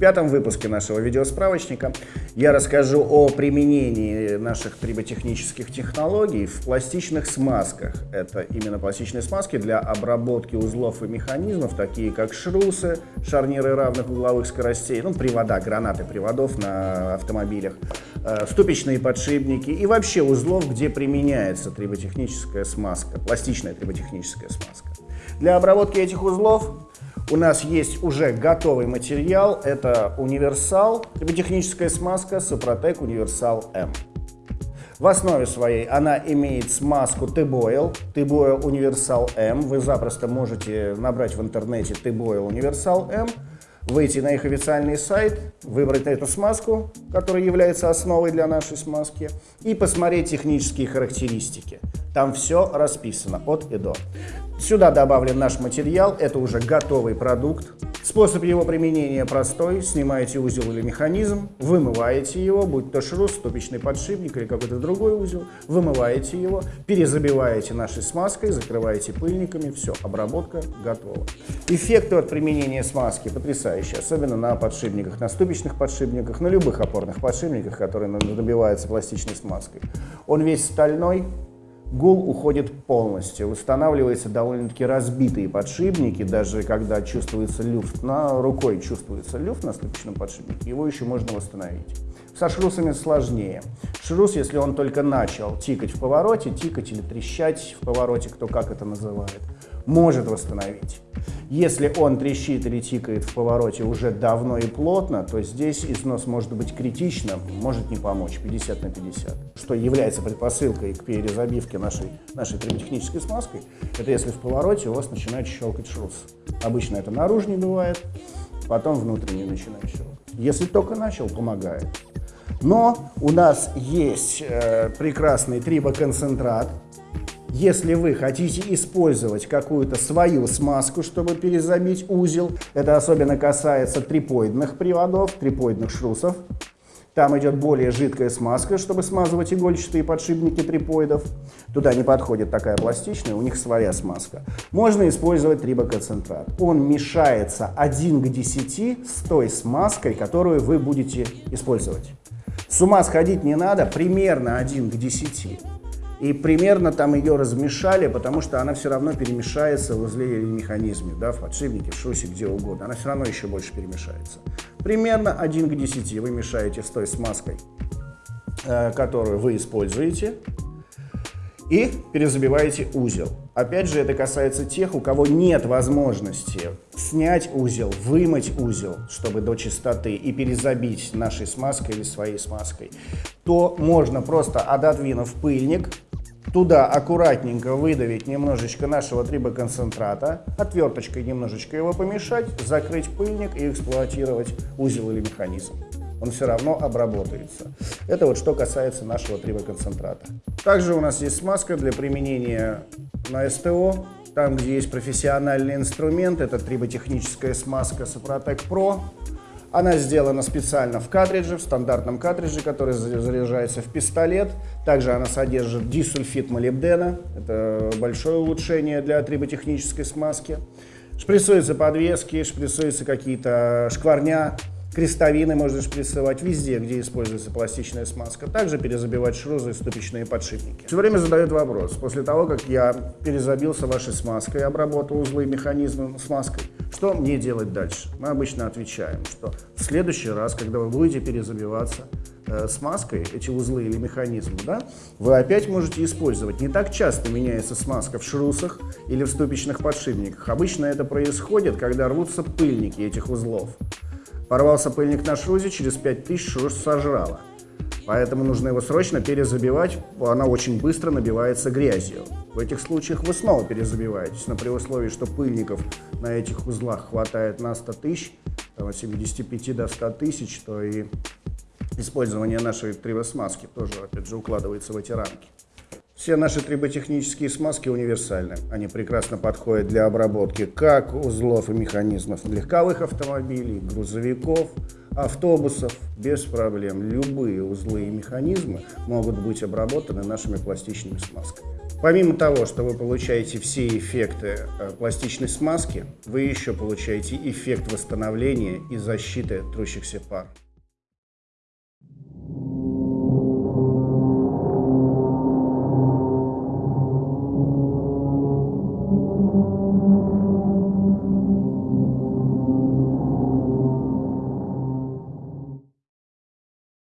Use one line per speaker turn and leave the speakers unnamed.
пятом выпуске нашего видеосправочника я расскажу о применении наших триботехнических технологий в пластичных смазках. Это именно пластичные смазки для обработки узлов и механизмов, такие как шрусы, шарниры равных угловых скоростей, ну, привода, гранаты приводов на автомобилях, э, ступичные подшипники и вообще узлов, где применяется триботехническая смазка, пластичная триботехническая смазка. Для обработки этих узлов у нас есть уже готовый материал. Это универсал, техническая смазка Сопротек Универсал М. В основе своей она имеет смазку T-Boil, T-Boil Универсал М. Вы запросто можете набрать в интернете T-Boil Универсал М, выйти на их официальный сайт, выбрать эту смазку, которая является основой для нашей смазки, и посмотреть технические характеристики. Там все расписано от и до. Сюда добавлен наш материал, это уже готовый продукт. Способ его применения простой. Снимаете узел или механизм, вымываете его, будь то шрус, ступичный подшипник или какой-то другой узел, вымываете его, перезабиваете нашей смазкой, закрываете пыльниками, все, обработка готова. Эффекты от применения смазки потрясающие, особенно на подшипниках, на ступичных подшипниках, на любых опорных подшипниках, которые набиваются пластичной смазкой. Он весь стальной, Гул уходит полностью, восстанавливаются довольно-таки разбитые подшипники, даже когда чувствуется люфт, на рукой чувствуется люфт на ступичном подшипнике, его еще можно восстановить. Со шрусами сложнее. Шрус, если он только начал тикать в повороте, тикать или трещать в повороте, кто как это называет, может восстановить. Если он трещит или тикает в повороте уже давно и плотно, то здесь износ может быть критичным, может не помочь 50 на 50. Что является предпосылкой к перезабивке нашей, нашей триботехнической смазкой, это если в повороте у вас начинает щелкать шрус. Обычно это наружный бывает, потом внутренний начинает щелкать. Если только начал, помогает. Но у нас есть э, прекрасный трибоконцентрат, если вы хотите использовать какую-то свою смазку, чтобы перезабить узел, это особенно касается трипоидных приводов, трипоидных шрусов, там идет более жидкая смазка, чтобы смазывать игольчатые подшипники трипоидов. Туда не подходит такая пластичная, у них своя смазка. Можно использовать трибоконцентрат. Он мешается 1 к 10 с той смазкой, которую вы будете использовать. С ума сходить не надо, примерно 1 к 10. И примерно там ее размешали, потому что она все равно перемешается в узле или механизме, да, в подшипнике, в шусе, где угодно. Она все равно еще больше перемешается. Примерно 1 к 10 вы мешаете с той смазкой, э, которую вы используете, и перезабиваете узел. Опять же, это касается тех, у кого нет возможности снять узел, вымыть узел, чтобы до чистоты, и перезабить нашей смазкой или своей смазкой, то можно просто, отодвинув пыльник, Туда аккуратненько выдавить немножечко нашего трибоконцентрата, отверточкой немножечко его помешать, закрыть пыльник и эксплуатировать узел или механизм. Он все равно обработается. Это вот что касается нашего трибоконцентрата. Также у нас есть смазка для применения на СТО. Там, где есть профессиональный инструмент, это триботехническая смазка Сопротек Pro. Она сделана специально в картридже, в стандартном картридже, который заряжается в пистолет. Также она содержит дисульфид молибдена. Это большое улучшение для триботехнической смазки. Шприцуются подвески, шприцуются какие-то шкварня, крестовины можно шприцевать везде, где используется пластичная смазка. Также перезабивать шрузы и ступичные подшипники. Все время задают вопрос. После того, как я перезабился вашей смазкой, обработал узлы и механизмы смазкой, что мне делать дальше? Мы обычно отвечаем, что в следующий раз, когда вы будете перезабиваться э, смазкой, эти узлы или механизмы, да, вы опять можете использовать. Не так часто меняется смазка в шрусах или в ступичных подшипниках. Обычно это происходит, когда рвутся пыльники этих узлов. Порвался пыльник на шрузе, через 5000 шрус сожрало. Поэтому нужно его срочно перезабивать, она очень быстро набивается грязью. В этих случаях вы снова перезабиваетесь, но при условии, что пыльников на этих узлах хватает на 100 тысяч, от 75 до 100 тысяч, то и использование нашей тривосмазки тоже, опять же, укладывается в эти рамки. Все наши триботехнические смазки универсальны. Они прекрасно подходят для обработки как узлов и механизмов легковых автомобилей, грузовиков, автобусов без проблем. Любые узлы и механизмы могут быть обработаны нашими пластичными смазками. Помимо того, что вы получаете все эффекты э, пластичной смазки, вы еще получаете эффект восстановления и защиты трущихся пар.